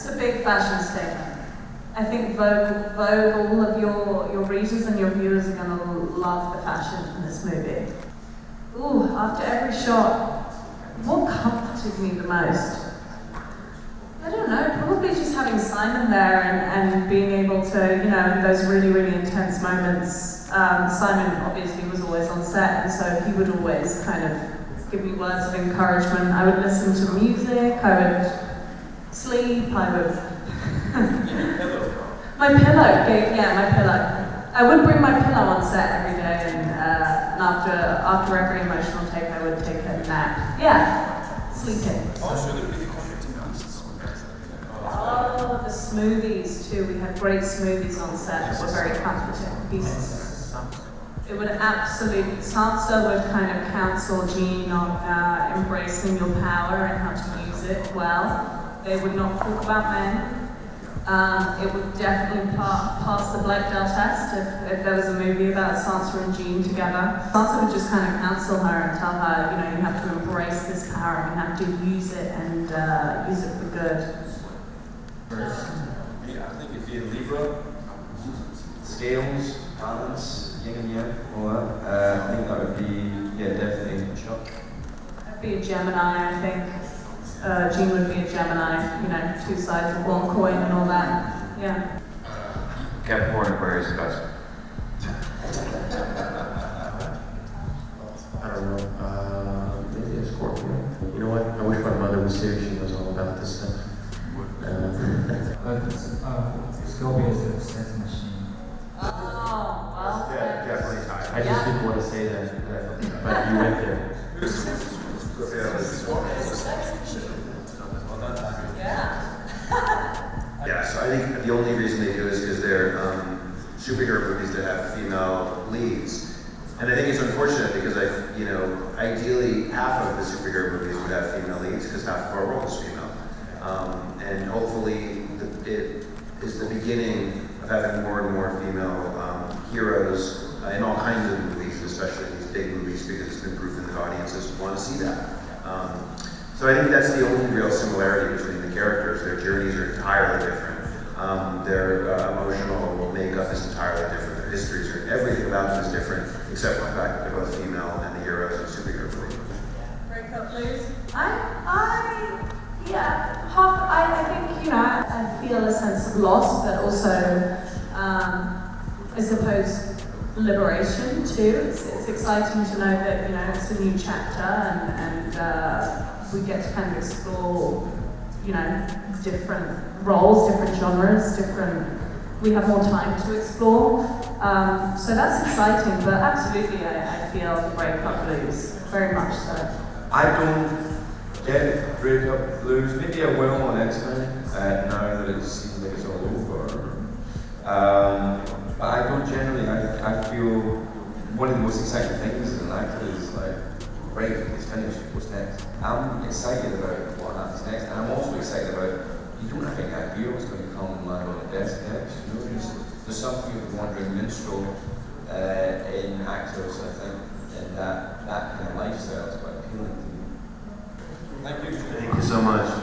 It's a big fashion statement. I think Vogue, Vogue, all of your, your readers and your viewers are going to love the fashion in this movie. Ooh, after every shot, what comforted me the most? I don't know, probably just having Simon there and, and being able to, you know, in those really, really intense moments. Um, Simon obviously was always on set, and so he would always kind of give me words of encouragement. I would listen to music, I would sleep, I would My pillow, gave, yeah, my pillow. I would bring my pillow on set every day, and, uh, and after after every emotional take, I would take a nap. Yeah, sleeping. Oh, the smoothies too. We had great smoothies on set that were very comforting. He's, it would absolutely, Sansa would kind of counsel Jean on uh, embracing your power and how to use it well. They would not talk about men. Um, it would definitely pa pass the Bechdel test if, if there was a movie about Sansa and Jean together. Sansa would just kind of counsel her and tell her, you know, you have to embrace this power and you have to use it and uh, use it for good. Yeah, I think it'd be a Libra. Scales, balance, yin and yang, all that. Uh, I think that would be, yeah, definitely a Chuck. I'd be a Gemini, I think. Uh, Jean would be a Gemini, you know, two sides of one coin and all that. Yeah. Capricorn, Aquarius, Cusp. I don't know, uh, maybe a Scorpio. You know what? I wish my mother was here. She knows all about this stuff. Uh, uh, Scorpio is a sex machine. Oh, well. Yeah, definitely high. I just didn't want to say that, but you went there. Yeah. Yes, I think the only reason they do is because they're um, superhero movies that have female leads. And I think it's unfortunate because I, you know, ideally half of the superhero movies would have female leads because half of our world is female. Um, and hopefully the, it is the beginning of having more and more female um, heroes uh, in all kinds of movies, especially these big movies, because it's been proven that audiences want to see that. Um, so I think that's the only real similarity between the characters. Their journeys are entirely different. Um, their uh, emotional makeup is entirely different. Their histories are everything about them is different, except for the fact that they're both female and the heroes of superhero movies. Breakup blues. I, I, yeah, half, I, I think, you know, I feel a sense of loss, but also, um, I suppose, liberation too. It's, it's exciting to know that, you know, it's a new chapter and, and uh, we get to kind of explore, you know, different roles, different genres, different, we have more time to explore. Um, so that's exciting, but absolutely I, I feel the breakup blues, very much so. I don't get breakup blues. Maybe I will on X-Men, uh, now that it seems like it's all over. Um, but I don't generally, I, I feel one of the most exciting things an actor is like, right, it's finished, what's next? I'm excited about what happens next, and I'm also excited about, you don't have any idea what's going to come on the desk next. You know, there's, there's something of the wandering minstrel uh, in actors, I think, and that, that kind of lifestyle is quite appealing to me. Thank you so much.